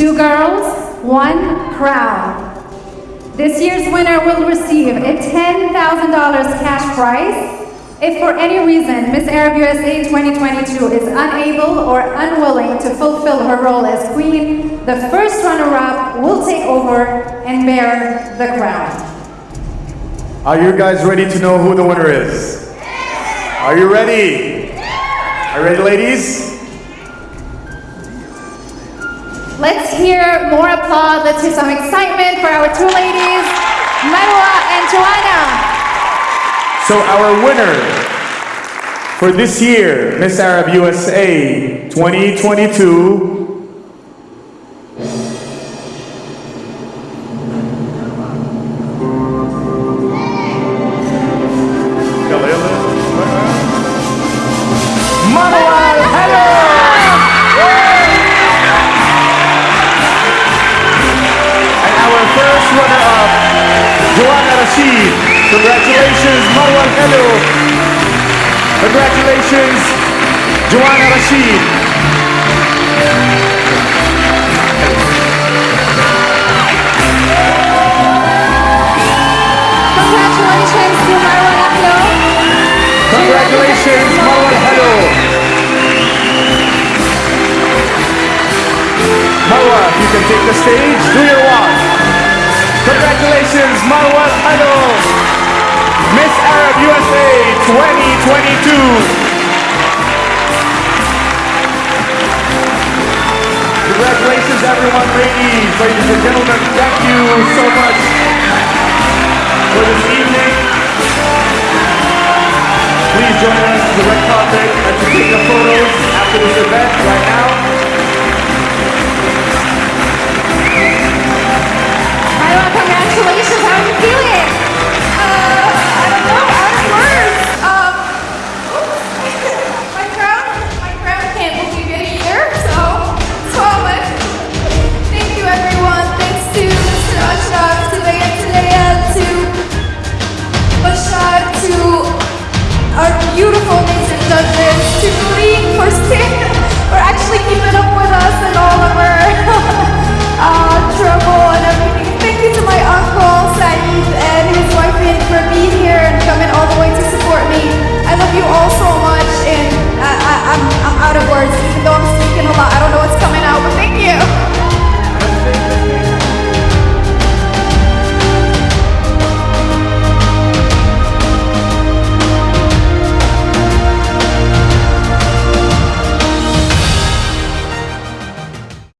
Two girls, one crown. This year's winner will receive a $10,000 cash prize if for any reason Miss Arab USA 2022 is unable or unwilling to fulfill her role as queen, the first runner-up will take over and bear the crown. Are you guys ready to know who the winner is? Are you ready? Are you ready, ladies? Let's hear more applause. Let's hear some excitement for our two ladies, Marwa and Joanna. So our winner for this year, Miss Arab USA 2022 Rashid. Congratulations, Marwa Ahlo. Congratulations, Joanna Rashid. Congratulations to Marwa Ahlo. Congratulations, Marwa Ahlo. Marwa, you can take the stage, do your walk. Congratulations, Marwa Ahlo. Miss Arab USA 2022. Congratulations, everyone, ladies, ladies and gentlemen. Thank you so much for this evening. Please join us to the red carpet and to take the photos after this event right now. congratulations.